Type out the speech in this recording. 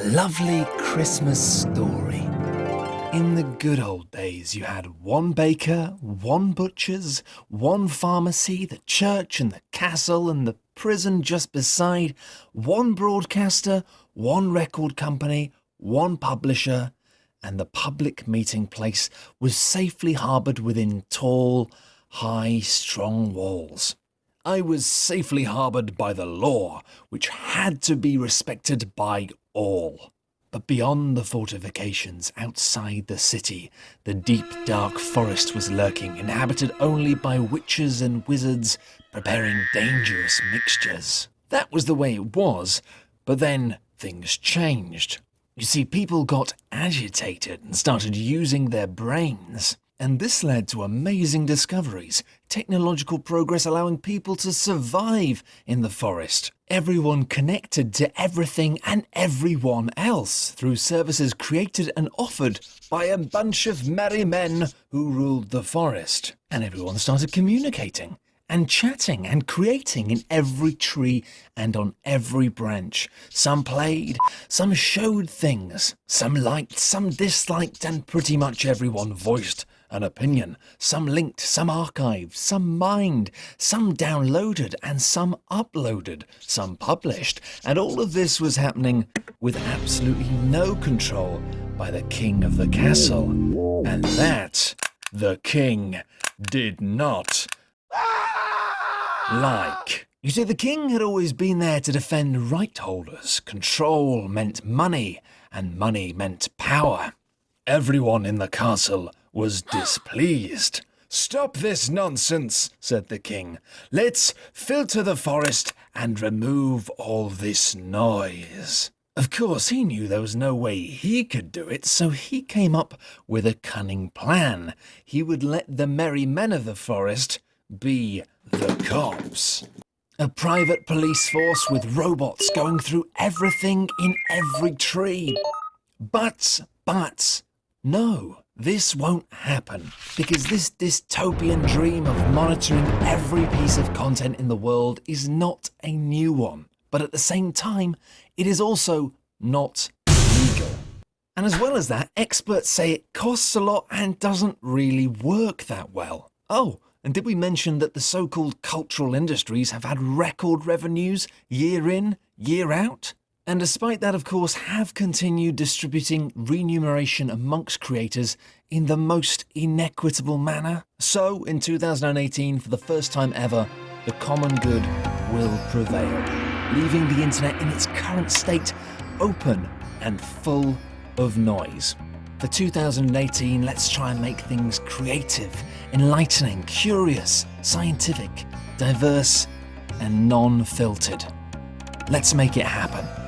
A lovely Christmas story. In the good old days, you had one baker, one butcher's, one pharmacy, the church and the castle and the prison just beside, one broadcaster, one record company, one publisher, and the public meeting place was safely harboured within tall, high, strong walls. I was safely harboured by the law, which had to be respected by all. But beyond the fortifications, outside the city, the deep dark forest was lurking, inhabited only by witches and wizards preparing dangerous mixtures. That was the way it was, but then things changed. You see, people got agitated and started using their brains. And this led to amazing discoveries, technological progress allowing people to survive in the forest. Everyone connected to everything and everyone else through services created and offered by a bunch of merry men who ruled the forest. And everyone started communicating and chatting and creating in every tree and on every branch. Some played, some showed things, some liked, some disliked, and pretty much everyone voiced an opinion. Some linked, some archived, some mined, some downloaded, and some uploaded, some published. And all of this was happening with absolutely no control by the king of the castle. And that, the king, did not like. You see, the king had always been there to defend right holders. Control meant money, and money meant power. Everyone in the castle was displeased. Stop this nonsense, said the king. Let's filter the forest and remove all this noise. Of course, he knew there was no way he could do it, so he came up with a cunning plan. He would let the merry men of the forest be the cops. A private police force with robots going through everything in every tree. But, but, no, this won't happen because this dystopian dream of monitoring every piece of content in the world is not a new one. But at the same time, it is also not legal. And as well as that, experts say it costs a lot and doesn't really work that well. Oh, and did we mention that the so-called cultural industries have had record revenues year in, year out? And despite that, of course, have continued distributing remuneration amongst creators in the most inequitable manner. So, in 2018, for the first time ever, the common good will prevail, leaving the internet in its current state open and full of noise. For 2018, let's try and make things creative, enlightening, curious, scientific, diverse, and non-filtered. Let's make it happen.